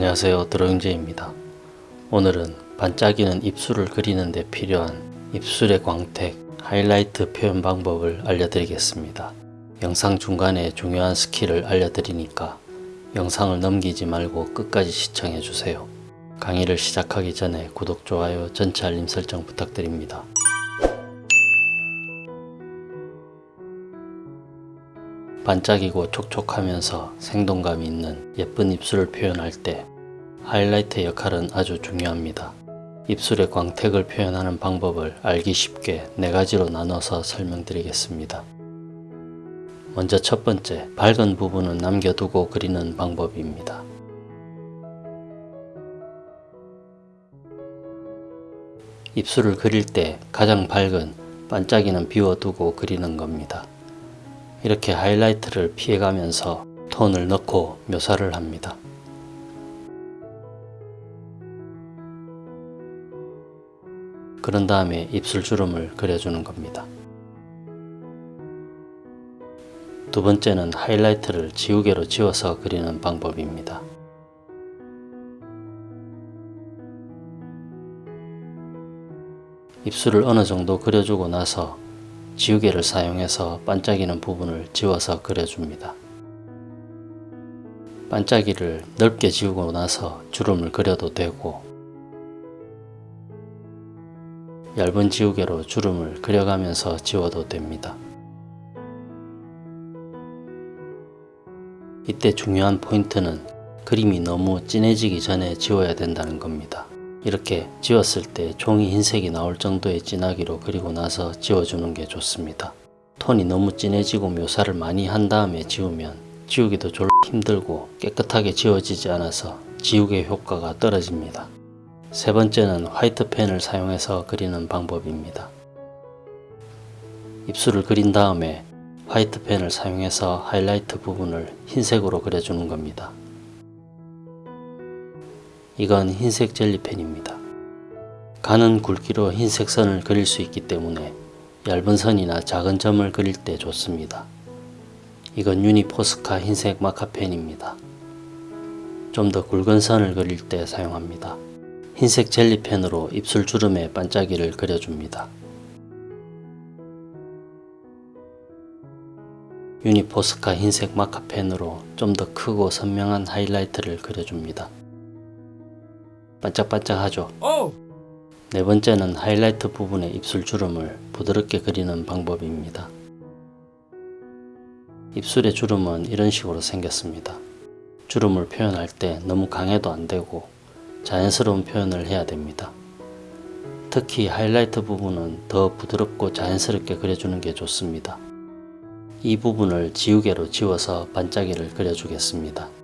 안녕하세요 드로잉제입니다. 오늘은 반짝이는 입술을 그리는 데 필요한 입술의 광택, 하이라이트 표현 방법을 알려드리겠습니다. 영상 중간에 중요한 스킬을 알려드리니까 영상을 넘기지 말고 끝까지 시청해주세요. 강의를 시작하기 전에 구독, 좋아요, 전체 알림 설정 부탁드립니다. 반짝이고 촉촉하면서 생동감이 있는 예쁜 입술을 표현할 때 하이라이트의 역할은 아주 중요합니다. 입술의 광택을 표현하는 방법을 알기 쉽게 네 가지로 나눠서 설명드리겠습니다. 먼저 첫 번째, 밝은 부분은 남겨두고 그리는 방법입니다. 입술을 그릴 때 가장 밝은 반짝이는 비워두고 그리는 겁니다. 이렇게 하이라이트를 피해가면서 톤을 넣고 묘사를 합니다. 그런 다음에 입술 주름을 그려주는 겁니다. 두 번째는 하이라이트를 지우개로 지워서 그리는 방법입니다. 입술을 어느 정도 그려주고 나서 지우개를 사용해서 반짝이는 부분을 지워서 그려줍니다. 반짝이를 넓게 지우고 나서 주름을 그려도 되고 얇은 지우개로 주름을 그려가면서 지워도 됩니다. 이때 중요한 포인트는 그림이 너무 진해지기 전에 지워야 된다는 겁니다. 이렇게 지웠을 때 종이 흰색이 나올 정도의 진하기로 그리고 나서 지워주는 게 좋습니다. 톤이 너무 진해지고 묘사를 많이 한 다음에 지우면 지우기도 졸 힘들고 깨끗하게 지워지지 않아서 지우개 효과가 떨어집니다. 세 번째는 화이트 펜을 사용해서 그리는 방법입니다. 입술을 그린 다음에 화이트 펜을 사용해서 하이라이트 부분을 흰색으로 그려주는 겁니다. 이건 흰색 젤리펜입니다. 가는 굵기로 흰색 선을 그릴 수 있기 때문에 얇은 선이나 작은 점을 그릴 때 좋습니다. 이건 유니포스카 흰색 마카펜입니다. 좀 더 굵은 선을 그릴 때 사용합니다. 흰색 젤리펜으로 입술 주름에 반짝이를 그려줍니다. 유니포스카 흰색 마카펜으로 좀 더 크고 선명한 하이라이트를 그려줍니다. 반짝반짝하죠? 네 번째는 하이라이트 부분의 입술 주름을 부드럽게 그리는 방법입니다. 입술의 주름은 이런 식으로 생겼습니다. 주름을 표현할 때 너무 강해도 안되고 자연스러운 표현을 해야 됩니다. 특히 하이라이트 부분은 더 부드럽고 자연스럽게 그려주는 게 좋습니다. 이 부분을 지우개로 지워서 반짝이를 그려주겠습니다.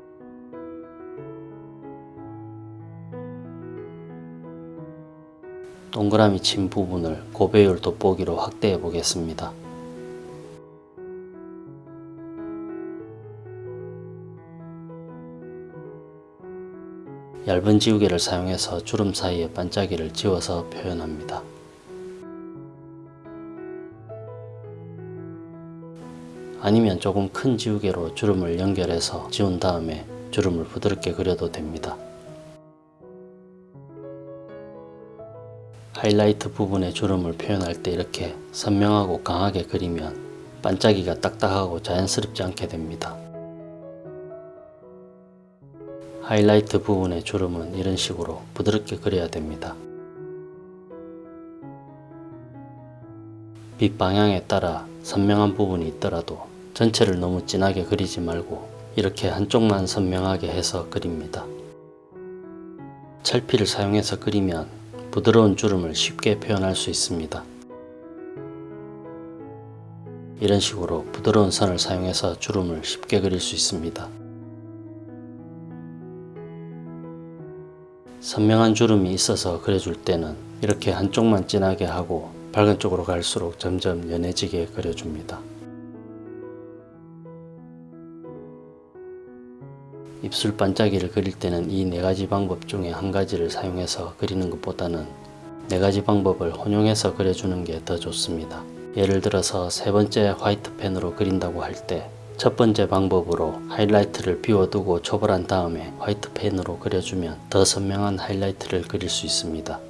동그라미 친 부분을 고배율 돋보기로 확대해 보겠습니다. 얇은 지우개를 사용해서 주름 사이에 반짝이를 지워서 표현합니다. 아니면 조금 큰 지우개로 주름을 연결해서 지운 다음에 주름을 부드럽게 그려도 됩니다. 하이라이트 부분의 주름을 표현할 때 이렇게 선명하고 강하게 그리면 반짝이가 딱딱하고 자연스럽지 않게 됩니다. 하이라이트 부분의 주름은 이런 식으로 부드럽게 그려야 됩니다. 빛 방향에 따라 선명한 부분이 있더라도 전체를 너무 진하게 그리지 말고 이렇게 한쪽만 선명하게 해서 그립니다. 찰피를 사용해서 그리면 부드러운 주름을 쉽게 표현할 수 있습니다. 이런 식으로 부드러운 선을 사용해서 주름을 쉽게 그릴 수 있습니다. 선명한 주름이 있어서 그려줄 때는 이렇게 한쪽만 진하게 하고 밝은 쪽으로 갈수록 점점 연해지게 그려줍니다. 입술 반짝이를 그릴 때는 이 네 가지 방법 중에 한 가지를 사용해서 그리는 것보다는 네 가지 방법을 혼용해서 그려주는 게 더 좋습니다. 예를 들어서 세 번째 화이트 펜으로 그린다고 할 때 첫 번째 방법으로 하이라이트를 비워두고 초벌한 다음에 화이트 펜으로 그려주면 더 선명한 하이라이트를 그릴 수 있습니다.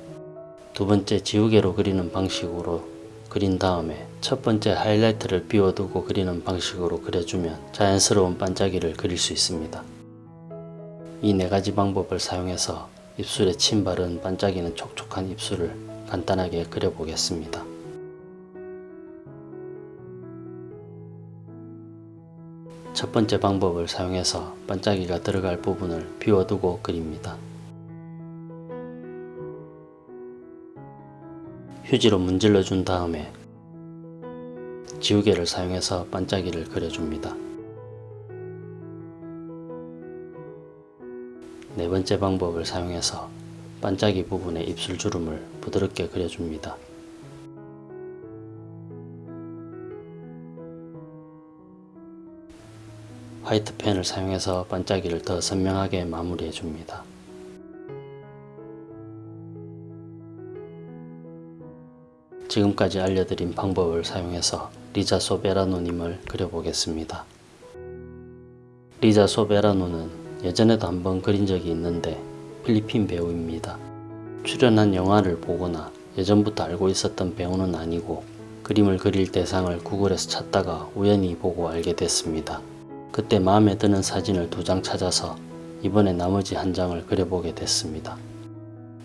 두 번째 지우개로 그리는 방식으로 그린 다음에 첫 번째 하이라이트를 비워두고 그리는 방식으로 그려주면 자연스러운 반짝이를 그릴 수 있습니다. 이 네 가지 방법을 사용해서 입술에 침 바른 반짝이는 촉촉한 입술을 간단하게 그려보겠습니다. 첫 번째 방법을 사용해서 반짝이가 들어갈 부분을 비워두고 그립니다. 휴지로 문질러 준 다음에 지우개를 사용해서 반짝이를 그려줍니다. 네 번째 방법을 사용해서 반짝이 부분에 입술 주름을 부드럽게 그려줍니다. 화이트 펜을 사용해서 반짝이를 더 선명하게 마무리해 줍니다. 지금까지 알려드린 방법을 사용해서 리자 소베라노님을 그려보겠습니다. 리자 소베라노는 예전에도 한번 그린 적이 있는데 필리핀 배우입니다. 출연한 영화를 보거나 예전부터 알고 있었던 배우는 아니고 그림을 그릴 대상을 구글에서 찾다가 우연히 보고 알게 됐습니다. 그때 마음에 드는 사진을 두 장 찾아서 이번에 나머지 한 장을 그려보게 됐습니다.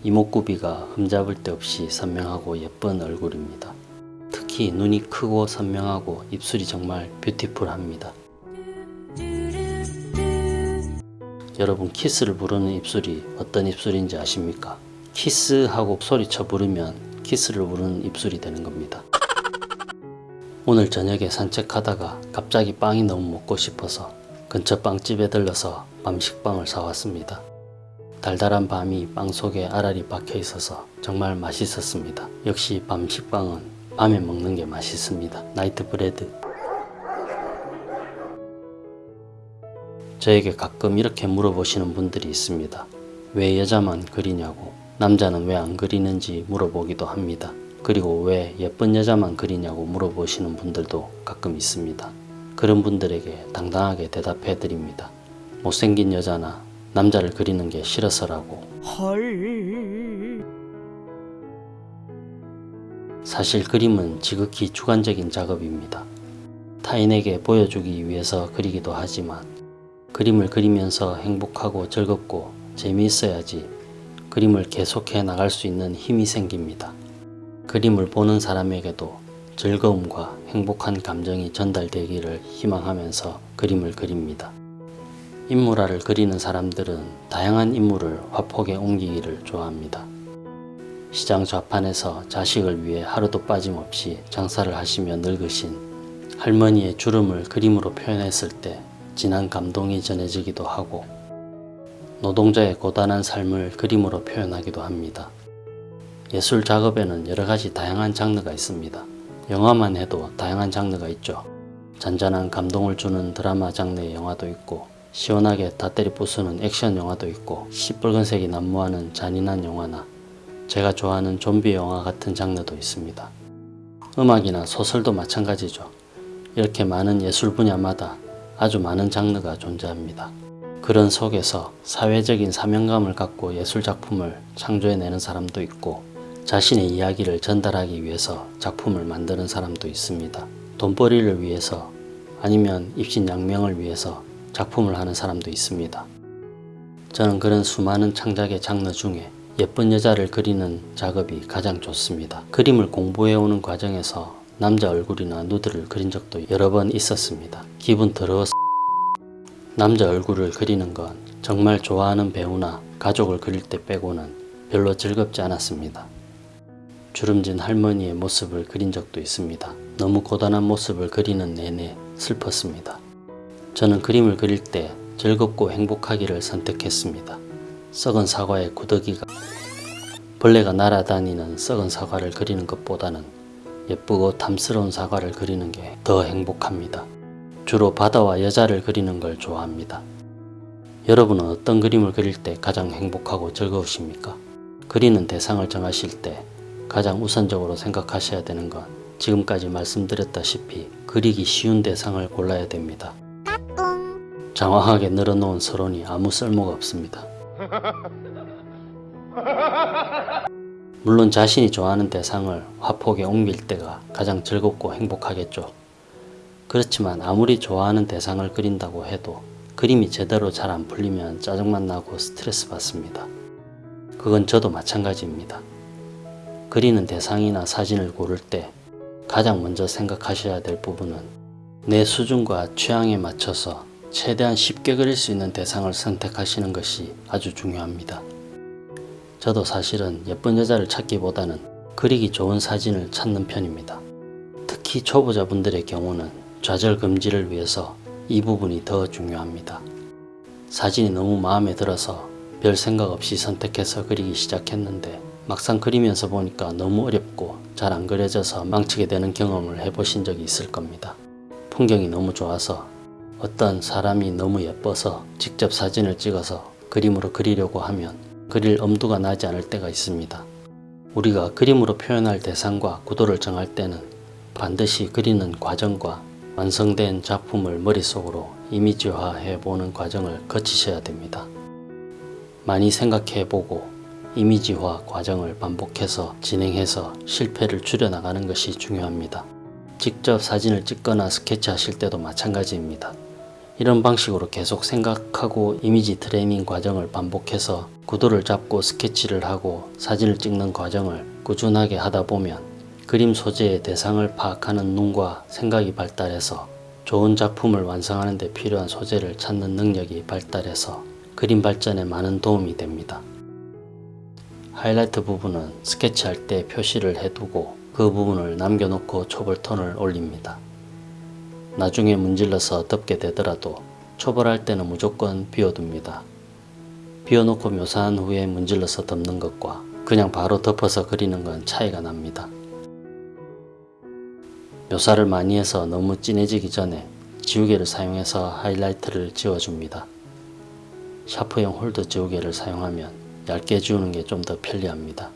이목구비가 흠잡을 데 없이 선명하고 예쁜 얼굴입니다. 특히 눈이 크고 선명하고 입술이 정말 뷰티풀합니다. 여러분 키스를 부르는 입술이 어떤 입술인지 아십니까? 키스하고 소리쳐 부르면 키스를 부르는 입술이 되는 겁니다. 오늘 저녁에 산책하다가 갑자기 빵이 너무 먹고 싶어서 근처 빵집에 들러서 밤식빵을 사왔습니다. 달달한 밤이 빵 속에 알알이 박혀 있어서 정말 맛있었습니다. 역시 밤식빵은 밤에 먹는 게 맛있습니다. night bread. 저에게 가끔 이렇게 물어보시는 분들이 있습니다. 왜 여자만 그리냐고 남자는 왜 안 그리는지 물어보기도 합니다. 그리고 왜 예쁜 여자만 그리냐고 물어보시는 분들도 가끔 있습니다. 그런 분들에게 당당하게 대답해 드립니다. 못생긴 여자나 남자를 그리는 게 싫어서라고. 헐. 사실 그림은 지극히 주관적인 작업입니다. 타인에게 보여주기 위해서 그리기도 하지만 그림을 그리면서 행복하고 즐겁고 재미있어야지 그림을 계속해 나갈 수 있는 힘이 생깁니다. 그림을 보는 사람에게도 즐거움과 행복한 감정이 전달되기를 희망하면서 그림을 그립니다. 인물화를 그리는 사람들은 다양한 인물을 화폭에 옮기기를 좋아합니다. 시장 좌판에서 자식을 위해 하루도 빠짐없이 장사를 하시며 늙으신 할머니의 주름을 그림으로 표현했을 때 진한 감동이 전해지기도 하고 노동자의 고단한 삶을 그림으로 표현하기도 합니다. 예술 작업에는 여러가지 다양한 장르가 있습니다. 영화만 해도 다양한 장르가 있죠. 잔잔한 감동을 주는 드라마 장르의 영화도 있고 시원하게 다 때리 부수는 액션 영화도 있고 시뻘건색이 난무하는 잔인한 영화나 제가 좋아하는 좀비 영화 같은 장르도 있습니다. 음악이나 소설도 마찬가지죠. 이렇게 많은 예술 분야마다 아주 많은 장르가 존재합니다. 그런 속에서 사회적인 사명감을 갖고 예술작품을 창조해내는 사람도 있고 자신의 이야기를 전달하기 위해서 작품을 만드는 사람도 있습니다. 돈벌이를 위해서 아니면 입신양명을 위해서 작품을 하는 사람도 있습니다. 저는 그런 수많은 창작의 장르 중에 예쁜 여자를 그리는 작업이 가장 좋습니다. 그림을 공부해오는 과정에서 남자 얼굴이나 누드를 그린 적도 여러 번 있었습니다. 기분 더러워 남자 얼굴을 그리는 건 정말 좋아하는 배우나 가족을 그릴 때 빼고는 별로 즐겁지 않았습니다. 주름진 할머니의 모습을 그린 적도 있습니다. 너무 고단한 모습을 그리는 내내 슬펐습니다. 저는 그림을 그릴 때 즐겁고 행복하기를 선택했습니다. 썩은 사과의 구더기가 벌레가 날아다니는 썩은 사과를 그리는 것보다는 예쁘고 탐스러운 사과를 그리는 게 더 행복합니다. 주로 바다와 여자를 그리는 걸 좋아합니다. 여러분은 어떤 그림을 그릴 때 가장 행복하고 즐거우십니까? 그리는 대상을 정하실 때 가장 우선적으로 생각하셔야 되는 건 지금까지 말씀드렸다시피 그리기 쉬운 대상을 골라야 됩니다. 장황하게 늘어놓은 서론이 아무 쓸모가 없습니다. 물론 자신이 좋아하는 대상을 화폭에 옮길 때가 가장 즐겁고 행복하겠죠. 그렇지만 아무리 좋아하는 대상을 그린다고 해도 그림이 제대로 잘 안 풀리면 짜증만 나고 스트레스 받습니다. 그건 저도 마찬가지입니다. 그리는 대상이나 사진을 고를 때 가장 먼저 생각하셔야 될 부분은 내 수준과 취향에 맞춰서 최대한 쉽게 그릴 수 있는 대상을 선택하시는 것이 아주 중요합니다. 저도 사실은 예쁜 여자를 찾기보다는 그리기 좋은 사진을 찾는 편입니다. 특히 초보자분들의 경우는 좌절 금지를 위해서 이 부분이 더 중요합니다. 사진이 너무 마음에 들어서 별 생각 없이 선택해서 그리기 시작했는데 막상 그리면서 보니까 너무 어렵고 잘 안 그려져서 망치게 되는 경험을 해보신 적이 있을 겁니다. 풍경이 너무 좋아서 어떤 사람이 너무 예뻐서 직접 사진을 찍어서 그림으로 그리려고 하면 그릴 엄두가 나지 않을 때가 있습니다. 우리가 그림으로 표현할 대상과 구도를 정할 때는 반드시 그리는 과정과 완성된 작품을 머릿속으로 이미지화해 보는 과정을 거치셔야 됩니다. 많이 생각해 보고 이미지화 과정을 반복해서 진행해서 실패를 줄여나가는 것이 중요합니다. 직접 사진을 찍거나 스케치하실 때도 마찬가지입니다. 이런 방식으로 계속 생각하고 이미지 트레이닝 과정을 반복해서 구도를 잡고 스케치를 하고 사진을 찍는 과정을 꾸준하게 하다 보면 그림 소재의 대상을 파악하는 눈과 생각이 발달해서 좋은 작품을 완성하는 데 필요한 소재를 찾는 능력이 발달해서 그림 발전에 많은 도움이 됩니다. 하이라이트 부분은 스케치할 때 표시를 해두고 그 부분을 남겨놓고 초벌 톤을 올립니다. 나중에 문질러서 덮게 되더라도 초벌할 때는 무조건 비워둡니다. 비워놓고 묘사한 후에 문질러서 덮는 것과 그냥 바로 덮어서 그리는 건 차이가 납니다. 묘사를 많이 해서 너무 진해지기 전에 지우개를 사용해서 하이라이트를 지워줍니다. 샤프형 홀더 지우개를 사용하면 얇게 지우는 게 좀 더 편리합니다.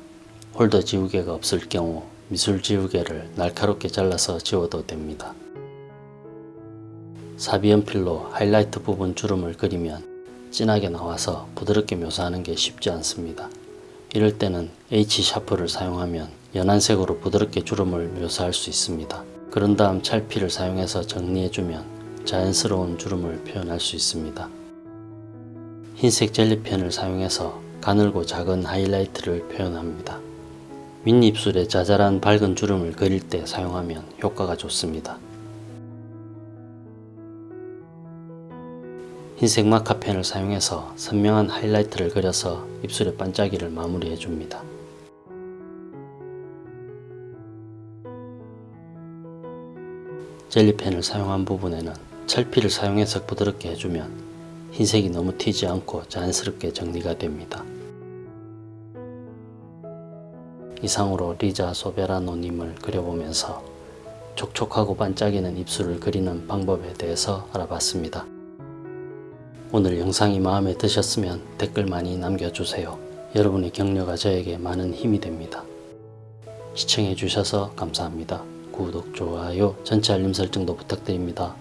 홀더 지우개가 없을 경우 미술 지우개를 날카롭게 잘라서 지워도 됩니다. 사비연필로 하이라이트 부분 주름을 그리면 진하게 나와서 부드럽게 묘사하는 게 쉽지 않습니다. 이럴 때는 H 샤프를 사용하면 연한 색으로 부드럽게 주름을 묘사할 수 있습니다. 그런 다음 찰피를 사용해서 정리해주면 자연스러운 주름을 표현할 수 있습니다. 흰색 젤리펜을 사용해서 가늘고 작은 하이라이트를 표현합니다. 윗입술에 자잘한 밝은 주름을 그릴 때 사용하면 효과가 좋습니다. 흰색 마카펜을 사용해서 선명한 하이라이트를 그려서 입술의 반짝이를 마무리해 줍니다. 젤리펜을 사용한 부분에는 찰피를 사용해서 부드럽게 해주면 흰색이 너무 튀지 않고 자연스럽게 정리가 됩니다. 이상으로 리자 소베라노님을 그려보면서 촉촉하고 반짝이는 입술을 그리는 방법에 대해서 알아봤습니다. 오늘 영상이 마음에 드셨으면 댓글 많이 남겨주세요. 여러분의 격려가 저에게 많은 힘이 됩니다. 시청해주셔서 감사합니다. 구독, 좋아요, 전체 알림 설정도 부탁드립니다.